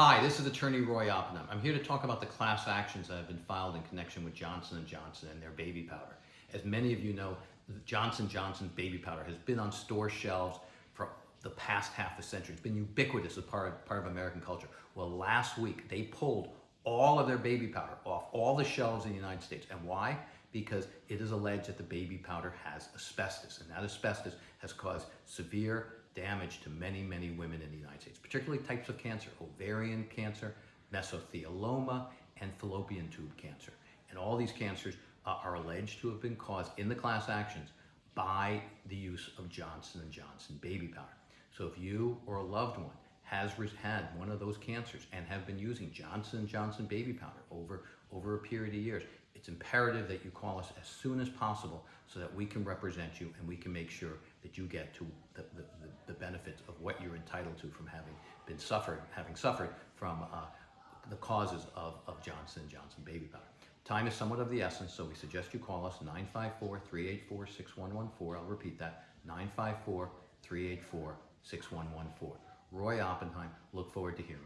Hi, this is Attorney Roy Oppenheim. I'm here to talk about the class actions that have been filed in connection with Johnson & Johnson and their baby powder. As many of you know, Johnson & Johnson's baby powder has been on store shelves for the past half a century. It's been ubiquitous as part of, part of American culture. Well, last week they pulled all of their baby powder off all the shelves in the United States. And why? Because it is alleged that the baby powder has asbestos, and that asbestos has caused severe damage to many, many women in the United States, particularly types of cancer, ovarian cancer, mesothelioma, and fallopian tube cancer. And all these cancers uh, are alleged to have been caused in the class actions by the use of Johnson & Johnson baby powder. So if you or a loved one has had one of those cancers and have been using Johnson & Johnson baby powder over, over a period of years, it's imperative that you call us as soon as possible so that we can represent you and we can make sure that you get to the, the, the benefits of what you're entitled to from having been suffered, having suffered from uh, the causes of, of Johnson & Johnson baby powder. Time is somewhat of the essence, so we suggest you call us 954-384-6114. I'll repeat that, 954-384-6114. Roy Oppenheim, look forward to hearing